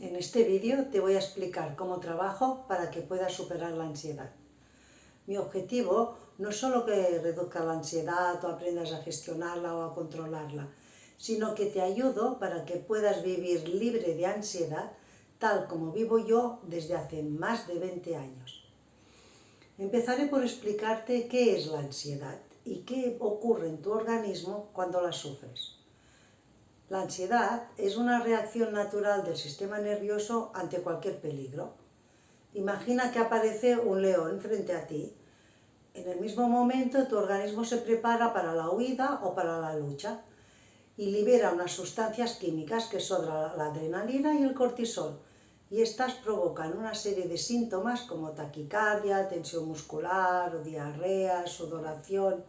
En este vídeo te voy a explicar cómo trabajo para que puedas superar la ansiedad. Mi objetivo no es solo que reduzca la ansiedad o aprendas a gestionarla o a controlarla, sino que te ayudo para que puedas vivir libre de ansiedad tal como vivo yo desde hace más de 20 años. Empezaré por explicarte qué es la ansiedad y qué ocurre en tu organismo cuando la sufres. La ansiedad es una reacción natural del sistema nervioso ante cualquier peligro. Imagina que aparece un león frente a ti. En el mismo momento tu organismo se prepara para la huida o para la lucha y libera unas sustancias químicas que son la adrenalina y el cortisol y estas provocan una serie de síntomas como taquicardia, tensión muscular, diarrea, sudoración.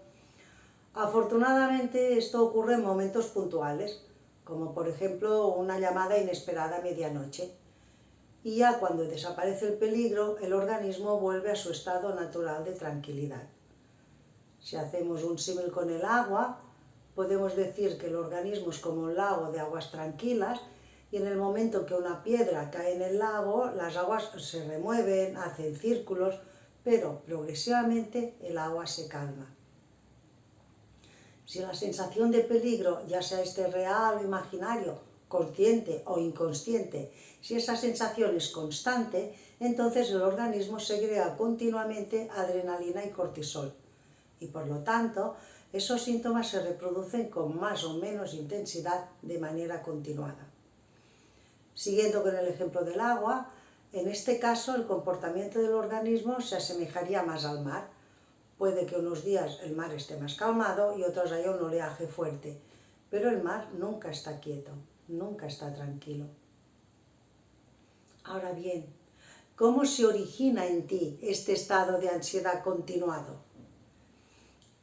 Afortunadamente esto ocurre en momentos puntuales, como por ejemplo una llamada inesperada a medianoche. Y ya cuando desaparece el peligro, el organismo vuelve a su estado natural de tranquilidad. Si hacemos un símil con el agua, podemos decir que el organismo es como un lago de aguas tranquilas y en el momento que una piedra cae en el lago, las aguas se remueven, hacen círculos, pero progresivamente el agua se calma. Si la sensación de peligro, ya sea este real o imaginario, consciente o inconsciente, si esa sensación es constante, entonces el organismo segrega continuamente adrenalina y cortisol. Y por lo tanto, esos síntomas se reproducen con más o menos intensidad de manera continuada. Siguiendo con el ejemplo del agua, en este caso el comportamiento del organismo se asemejaría más al mar, Puede que unos días el mar esté más calmado y otros haya un oleaje fuerte, pero el mar nunca está quieto, nunca está tranquilo. Ahora bien, ¿cómo se origina en ti este estado de ansiedad continuado?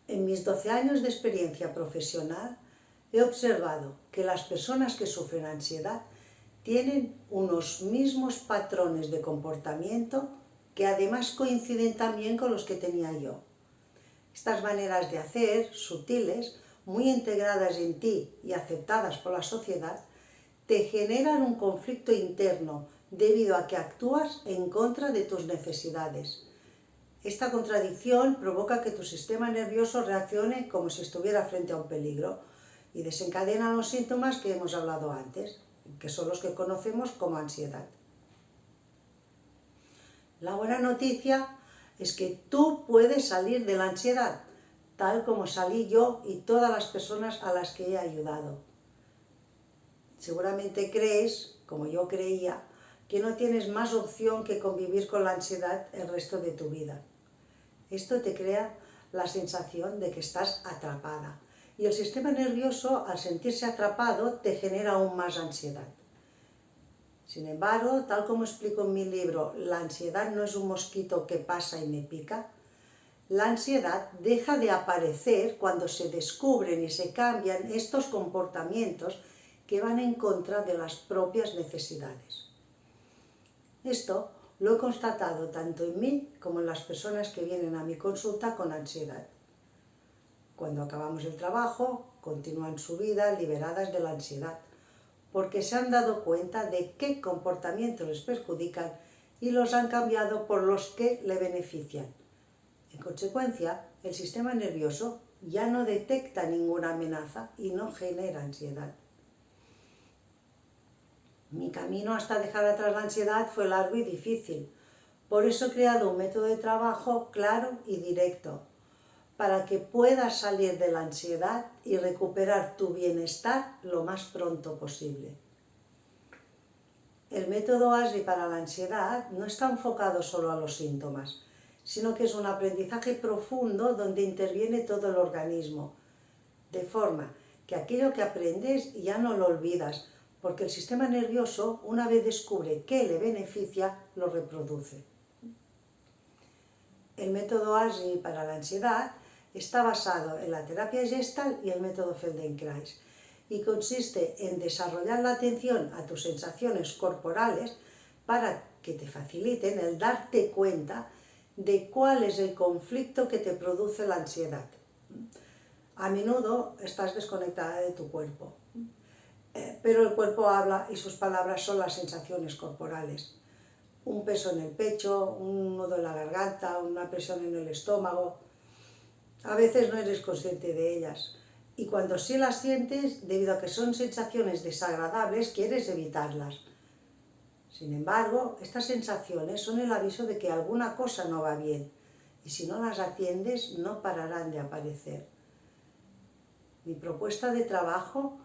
En mis 12 años de experiencia profesional he observado que las personas que sufren ansiedad tienen unos mismos patrones de comportamiento que además coinciden también con los que tenía yo. Estas maneras de hacer, sutiles, muy integradas en ti y aceptadas por la sociedad, te generan un conflicto interno debido a que actúas en contra de tus necesidades. Esta contradicción provoca que tu sistema nervioso reaccione como si estuviera frente a un peligro y desencadena los síntomas que hemos hablado antes, que son los que conocemos como ansiedad. La buena noticia es que tú puedes salir de la ansiedad, tal como salí yo y todas las personas a las que he ayudado. Seguramente crees, como yo creía, que no tienes más opción que convivir con la ansiedad el resto de tu vida. Esto te crea la sensación de que estás atrapada, y el sistema nervioso, al sentirse atrapado, te genera aún más ansiedad. Sin embargo, tal como explico en mi libro, la ansiedad no es un mosquito que pasa y me pica, la ansiedad deja de aparecer cuando se descubren y se cambian estos comportamientos que van en contra de las propias necesidades. Esto lo he constatado tanto en mí como en las personas que vienen a mi consulta con ansiedad. Cuando acabamos el trabajo, continúan su vida liberadas de la ansiedad porque se han dado cuenta de qué comportamientos les perjudican y los han cambiado por los que le benefician. En consecuencia, el sistema nervioso ya no detecta ninguna amenaza y no genera ansiedad. Mi camino hasta dejar atrás la ansiedad fue largo y difícil. Por eso he creado un método de trabajo claro y directo, para que puedas salir de la ansiedad y recuperar tu bienestar lo más pronto posible. El método ASRI para la ansiedad no está enfocado solo a los síntomas, sino que es un aprendizaje profundo donde interviene todo el organismo, de forma que aquello que aprendes ya no lo olvidas, porque el sistema nervioso, una vez descubre qué le beneficia, lo reproduce. El método ASRI para la ansiedad Está basado en la terapia gestal y el método Feldenkrais y consiste en desarrollar la atención a tus sensaciones corporales para que te faciliten el darte cuenta de cuál es el conflicto que te produce la ansiedad. A menudo estás desconectada de tu cuerpo. eh, pero el cuerpo habla y sus palabras son las sensaciones corporales. Un peso en el pecho, un nudo en la garganta, una presión en el estómago. A veces no eres consciente de ellas. Y cuando sí las sientes, debido a que son sensaciones desagradables, quieres evitarlas. Sin embargo, estas sensaciones son el aviso de que alguna cosa no va bien, y si no las atiendes, no pararán de aparecer. Mi propuesta de trabajo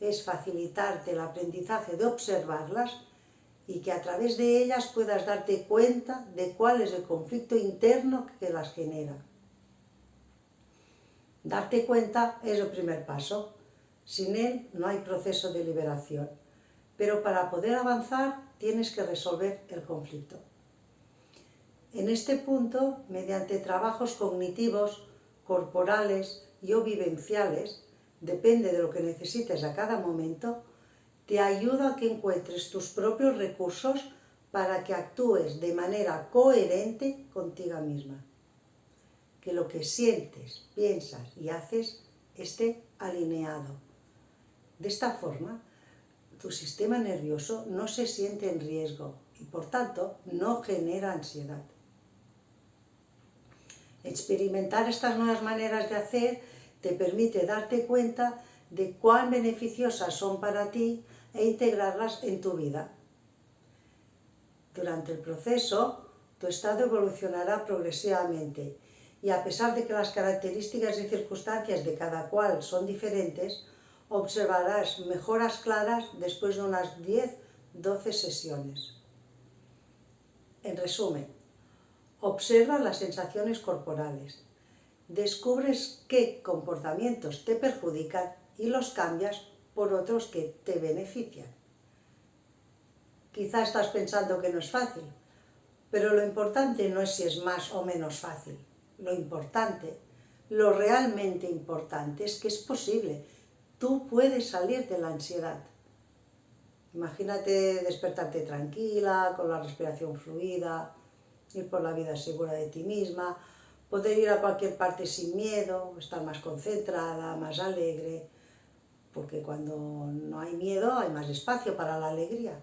es facilitarte el aprendizaje de observarlas y que a través de ellas puedas darte cuenta de cuál es el conflicto interno que las genera. Darte cuenta es el primer paso. Sin él no hay proceso de liberación. Pero para poder avanzar tienes que resolver el conflicto. En este punto, mediante trabajos cognitivos, corporales y o vivenciales, depende de lo que necesites a cada momento, te ayuda a que encuentres tus propios recursos para que actúes de manera coherente contigo misma. Que lo que sientes, piensas y haces esté alineado. De esta forma, tu sistema nervioso no se siente en riesgo y por tanto no genera ansiedad. Experimentar estas nuevas maneras de hacer te permite darte cuenta de cuán beneficiosas son para ti e integrarlas en tu vida. Durante el proceso, tu estado evolucionará progresivamente y a pesar de que las características y circunstancias de cada cual son diferentes, observarás mejoras claras después de unas 10-12 sesiones. En resumen, observa las sensaciones corporales, descubres qué comportamientos te perjudican y los cambias por otros que te benefician. Quizá estás pensando que no es fácil, pero lo importante no es si es más o menos fácil. Lo importante, lo realmente importante es que es posible. Tú puedes salir de la ansiedad. Imagínate despertarte tranquila, con la respiración fluida, ir por la vida segura de ti misma, poder ir a cualquier parte sin miedo, estar más concentrada, más alegre, porque cuando no hay miedo hay más espacio para la alegría.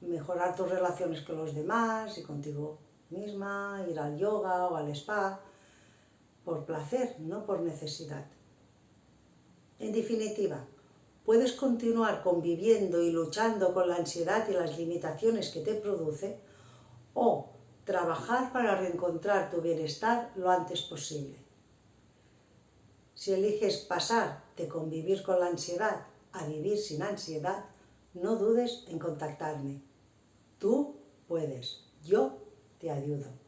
Mejorar tus relaciones con los demás y contigo misma, ir al yoga o al spa, por placer, no por necesidad. En definitiva, puedes continuar conviviendo y luchando con la ansiedad y las limitaciones que te produce, o trabajar para reencontrar tu bienestar lo antes posible. Si eliges pasar de convivir con la ansiedad a vivir sin ansiedad, no dudes en contactarme. Tú puedes, yo te ayudo.